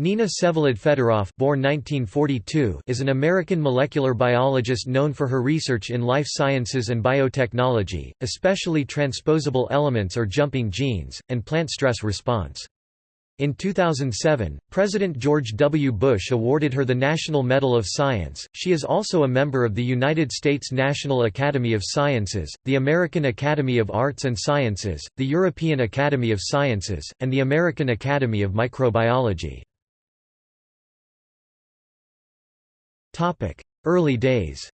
Nina Vsevolod Fedoroff born 1942 is an American molecular biologist known for her research in life sciences and biotechnology, especially transposable elements or jumping genes, and plant stress response. In 2007, President George W. Bush awarded her the National Medal of Science. She is also a member of the United States National Academy of Sciences, the American Academy of Arts and Sciences, the European Academy of Sciences, and the American Academy of Microbiology. Early days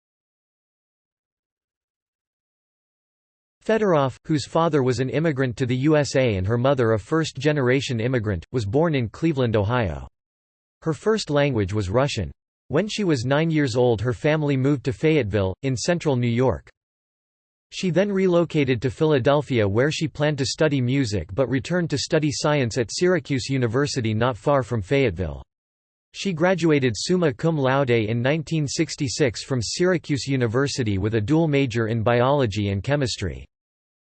Fedoroff, whose father was an immigrant to the USA and her mother a first-generation immigrant, was born in Cleveland, Ohio. Her first language was Russian. When she was nine years old her family moved to Fayetteville, in central New York. She then relocated to Philadelphia where she planned to study music but returned to study science at Syracuse University not far from Fayetteville. She graduated summa cum laude in 1966 from Syracuse University with a dual major in biology and chemistry.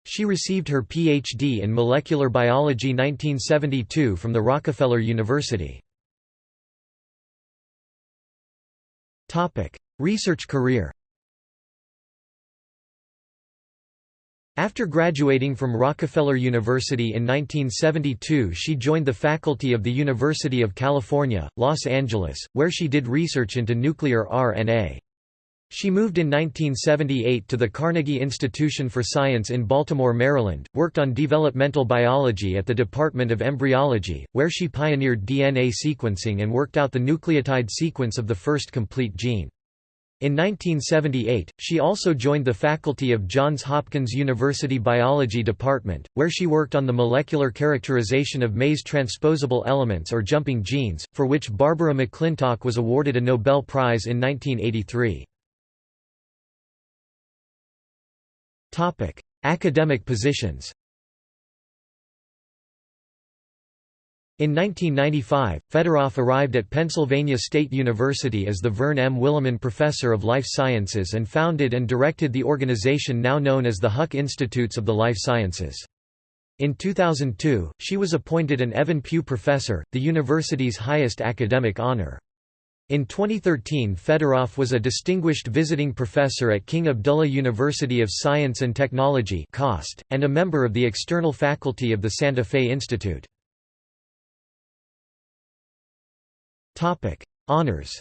She received her Ph.D. in molecular biology 1972 from the Rockefeller University. Research career After graduating from Rockefeller University in 1972 she joined the faculty of the University of California, Los Angeles, where she did research into nuclear RNA. She moved in 1978 to the Carnegie Institution for Science in Baltimore, Maryland, worked on developmental biology at the Department of Embryology, where she pioneered DNA sequencing and worked out the nucleotide sequence of the first complete gene. In 1978, she also joined the faculty of Johns Hopkins University Biology Department, where she worked on the molecular characterization of maize transposable elements or jumping genes, for which Barbara McClintock was awarded a Nobel Prize in 1983. Academic positions In 1995, Fedoroff arrived at Pennsylvania State University as the Verne M. Willaman Professor of Life Sciences and founded and directed the organization now known as the Huck Institutes of the Life Sciences. In 2002, she was appointed an Evan Pugh Professor, the university's highest academic honor. In 2013 Fedoroff was a distinguished visiting professor at King Abdullah University of Science and Technology and a member of the external faculty of the Santa Fe Institute. Topic: Honors.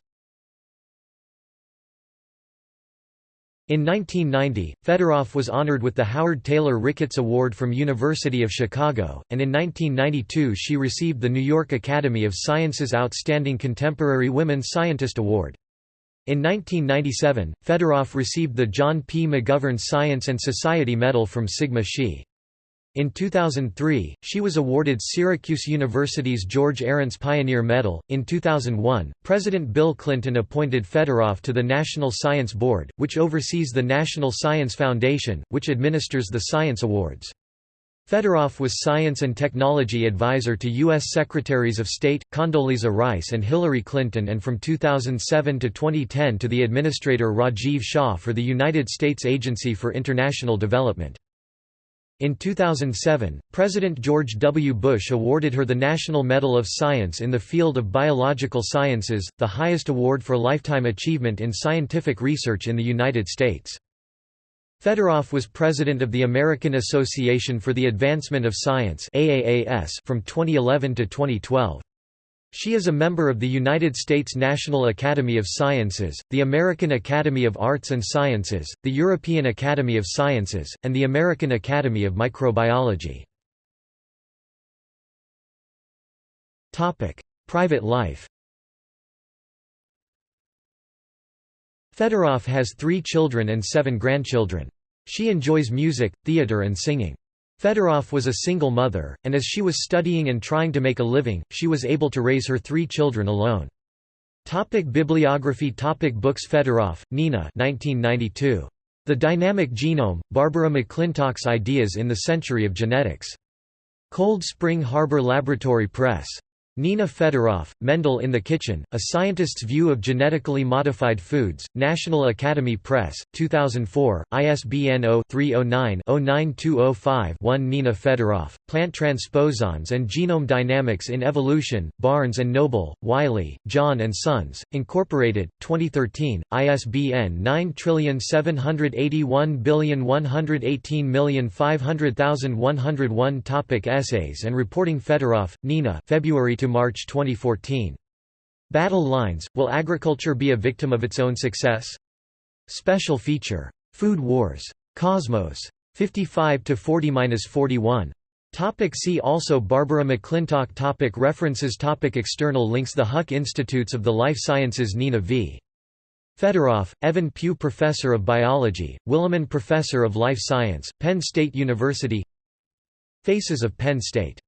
In 1990, Fedoroff was honored with the Howard Taylor Ricketts Award from University of Chicago, and in 1992 she received the New York Academy of Sciences Outstanding Contemporary Women Scientist Award. In 1997, Fedoroff received the John P. McGovern Science and Society Medal from Sigma Xi. In 2003, she was awarded Syracuse University's George Arents Pioneer Medal. In 2001, President Bill Clinton appointed Fedoroff to the National Science Board, which oversees the National Science Foundation, which administers the Science Awards. Fedoroff was Science and Technology Advisor to U.S. Secretaries of State, Condoleezza Rice and Hillary Clinton and from 2007 to 2010 to the Administrator Rajiv Shah for the United States Agency for International Development. In 2007, President George W. Bush awarded her the National Medal of Science in the field of biological sciences, the highest award for lifetime achievement in scientific research in the United States. Fedoroff was president of the American Association for the Advancement of Science from 2011 to 2012. She is a member of the United States National Academy of Sciences, the American Academy of Arts and Sciences, the European Academy of Sciences, and the American Academy of Microbiology. Private life Fedoroff has three children and seven grandchildren. She enjoys music, theater and singing. Fedoroff was a single mother, and as she was studying and trying to make a living, she was able to raise her three children alone. Topic bibliography Topic Books Fedoroff, Nina 1992. The Dynamic Genome, Barbara McClintock's Ideas in the Century of Genetics. Cold Spring Harbor Laboratory Press. Nina Fedoroff, Mendel in the Kitchen, A Scientist's View of Genetically Modified Foods, National Academy Press, 2004, ISBN 0-309-09205-1 Nina Fedoroff, Plant Transposons and Genome Dynamics in Evolution, Barnes & Noble, Wiley, John & Sons, Incorporated, 2013, ISBN 9781118500101 Topic Essays and reporting Fedoroff, Nina February to March 2014. Battle Lines, Will Agriculture Be a Victim of Its Own Success? Special feature. Food Wars. Cosmos. 55–40–41. Topic see also Barbara McClintock topic References topic External links The Huck Institutes of the Life Sciences Nina V. Fedoroff, Evan Pugh Professor of Biology, Willaman Professor of Life Science, Penn State University Faces of Penn State